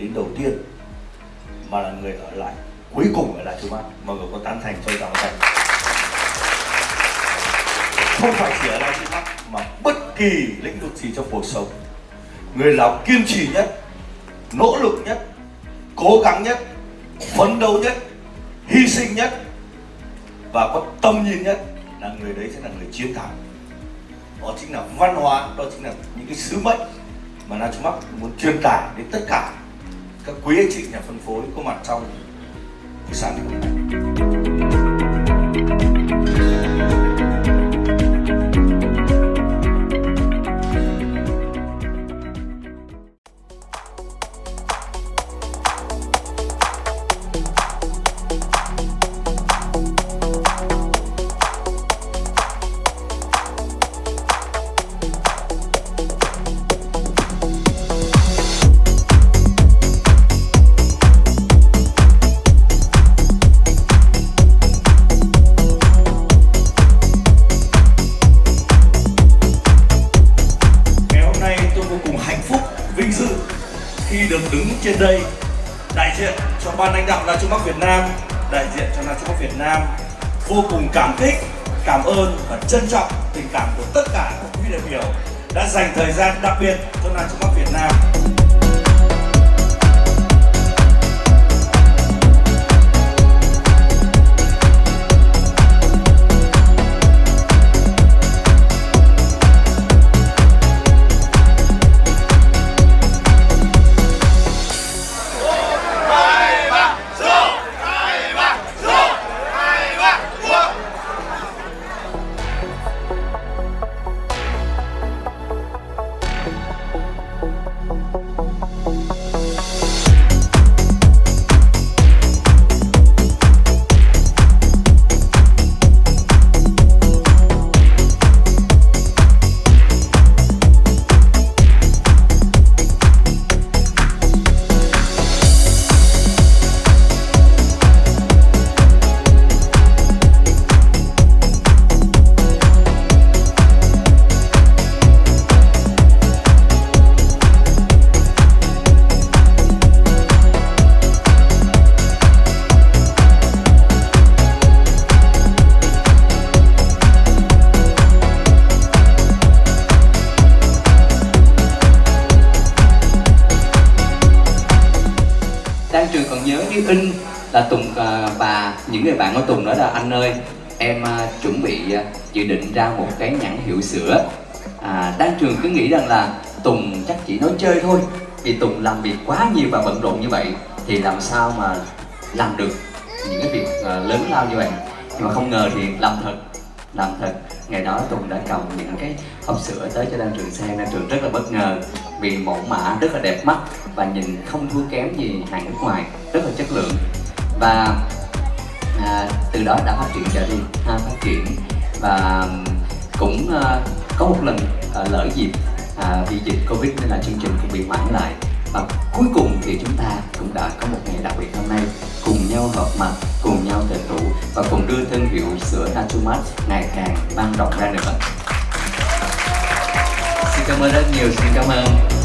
đến đầu tiên, mà là người ở lại cuối cùng ở lại chú bác mọi người có tán thành cho tạm thành không phải chỉ ở lại chú bác mà bất kỳ lĩnh vực gì trong cuộc sống, người nào kiên trì nhất, nỗ lực nhất, cố gắng nhất, phấn đấu nhất, hy sinh nhất và có tâm nhìn nhất là người đấy sẽ là người chiến thắng. Đó chính là văn hóa, đó chính là những cái sứ mệnh mà Nacho Max muốn truyền tải đến tất cả các quý anh chị nhà phân phối có mặt trong buổi sản ngày hôm trên đây đại diện cho ban lãnh đạo La Châu Bắc Việt Nam, đại diện cho La Châu Bắc Việt Nam vô cùng cảm kích, cảm ơn và trân trọng tình cảm của tất cả các quý đại biểu đã dành thời gian đặc biệt cho La Châu Bắc Việt Nam. Đang Trường còn nhớ như in là Tùng và những người bạn của Tùng nói là anh ơi. Em à, chuẩn bị à, dự định ra một cái nhãn hiệu sữa. À, Đan Trường cứ nghĩ rằng là Tùng chắc chỉ nói chơi thôi vì Tùng làm việc quá nhiều và bận rộn như vậy thì làm sao mà làm được những cái việc à, lớn lao như vậy? Nhưng mà không ngờ thì làm thật làm thật ngày đó Tùng đã cầm những cái hộp sữa tới cho Đan Trường xem Đan Trường rất là bất ngờ vì mẫu mã rất là đẹp mắt và nhìn không thua kém gì hàng nước ngoài rất là chất lượng. Và à, từ đó đã phát triển trở đi ha, phát triển. Và cũng à, có một lần à, lỡ dịp à, vì dịch covid nên là chương trình cũng bị hoãn lại và cuối cùng thì chúng ta cũng đã có một ngày đặc biệt hôm nay, cùng nhau hợp mặt, cùng nhau tề tụ và cùng đưa thương hiệu sữa Natumat ngày càng vang rộng ra nữa. Xin cảm ơn rất nhiều, xin cảm ơn.